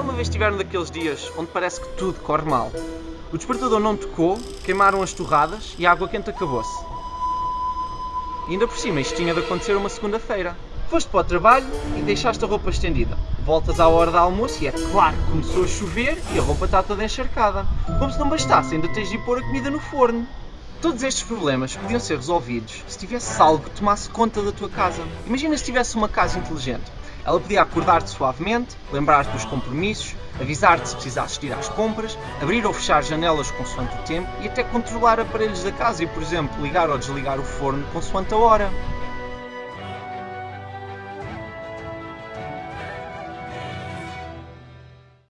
Uma vez estiveram daqueles dias onde parece que tudo corre mal? O despertador não tocou, queimaram as torradas e a água quente acabou-se. E ainda por cima, isto tinha de acontecer uma segunda-feira. Foste para o trabalho e deixaste a roupa estendida. Voltas à hora do almoço e é claro que começou a chover e a roupa está toda encharcada. Como se não bastasse, ainda tens de pôr a comida no forno. Todos estes problemas podiam ser resolvidos se tivesse algo que tomasse conta da tua casa. Imagina se tivesse uma casa inteligente. Ela podia acordar-te suavemente, lembrar-te dos compromissos, avisar-te se precisasses ir às compras, abrir ou fechar janelas consoante o tempo e até controlar aparelhos da casa e, por exemplo, ligar ou desligar o forno consoante a hora.